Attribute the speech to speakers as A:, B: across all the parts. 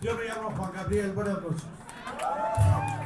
A: Yo me llamo Juan Gabriel, buenas noches.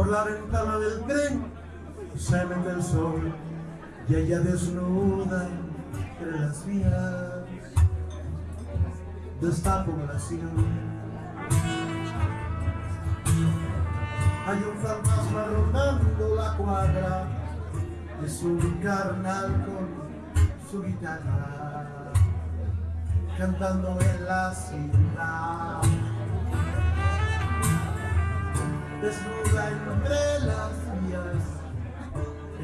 A: Por la ventana del tren se mete el sol y ella desnuda entre las vías de esta población. Hay un fantasma rondando la cuadra es un carnal con su guitarra cantando en la ciudad. Desnuda entre las vías.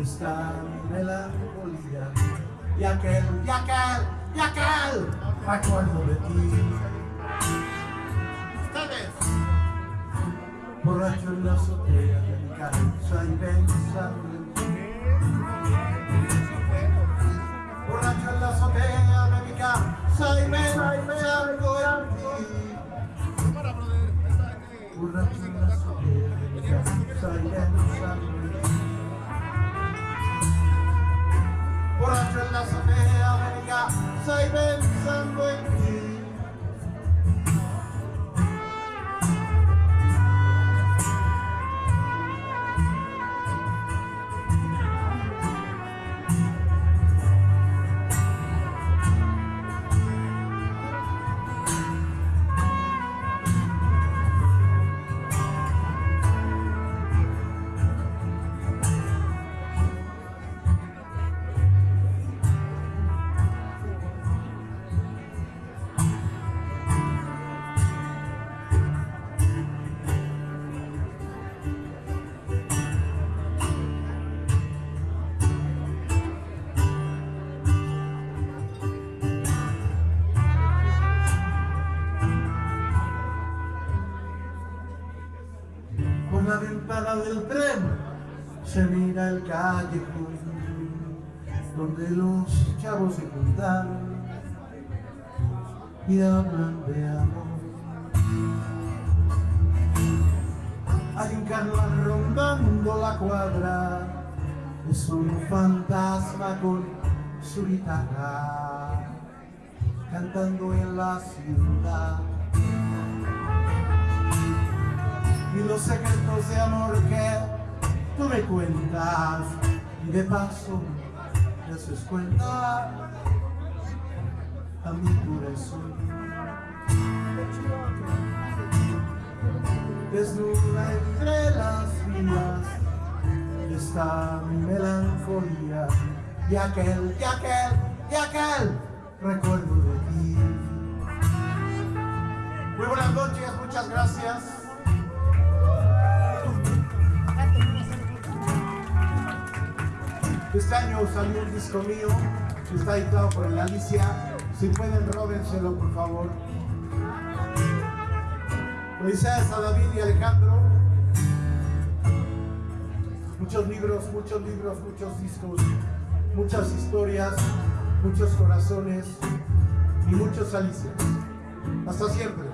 A: Está mi melancolía. Y aquel, y aquel, y aquel recuerdo de ti. Ustedes borracho en la azotea de mi casa y pensando en ti borracho en la azotea de mi casa y pensando mi Por la ventana del tren se mira el callejón donde los chavos se juntan y hablan de amor. Hay un carnaval rondando la cuadra, es un fantasma con su guitarra cantando en la ciudad. Secretos de amor que tú me cuentas. Y de paso me haces cuenta a mi corazón desnuda entre las vías está mi melancolía y aquel, y aquel, y aquel recuerdo de ti. Muy buenas noches, muchas gracias Este año salió un disco mío que está editado por el Alicia. Si pueden, róbenselo, por favor. Felicidades a David y Alejandro. Muchos libros, muchos libros, muchos discos, muchas historias, muchos corazones y muchos Alicias. Hasta siempre.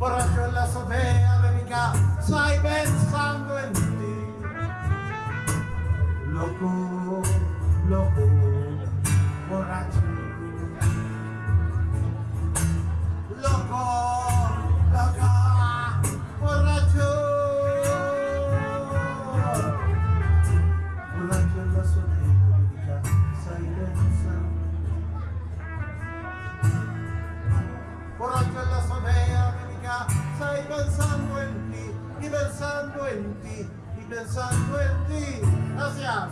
A: Borracho en la azotea de mi casa y pensando en ti. Loco, loco, borracho. Pensando en ti, y pensando en ti. Gracias.